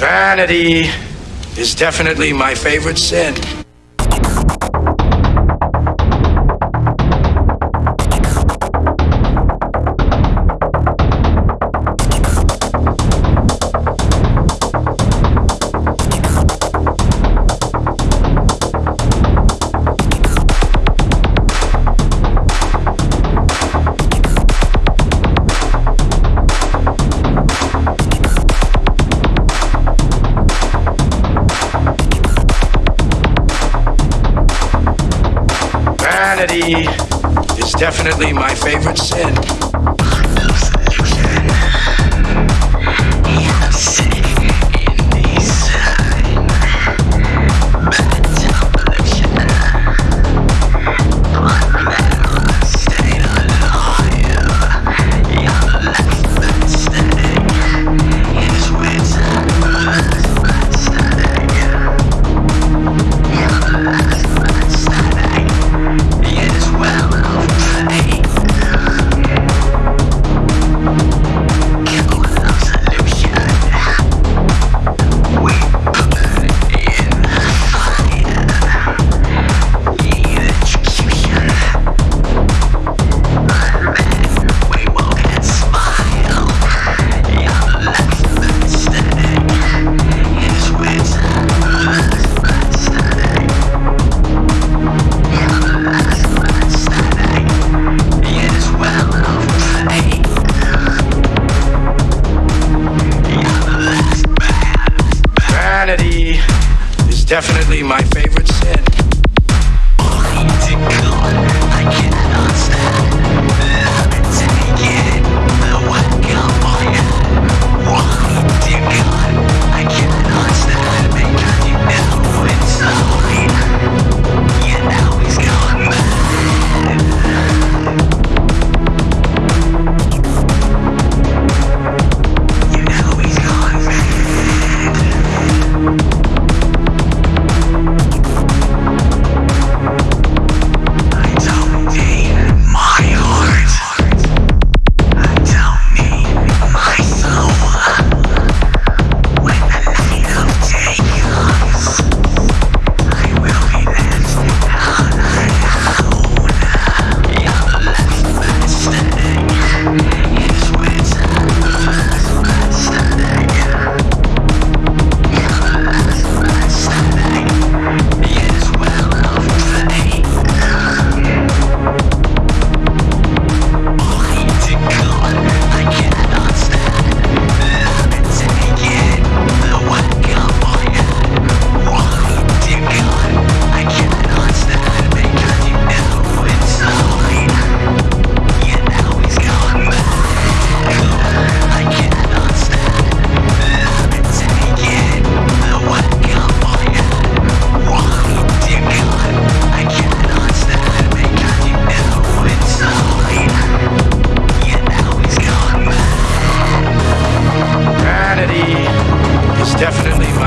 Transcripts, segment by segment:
Vanity is definitely my favorite sin. Vanity is definitely my favorite sin. Is definitely my favorite sin.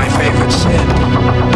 My favorite sin.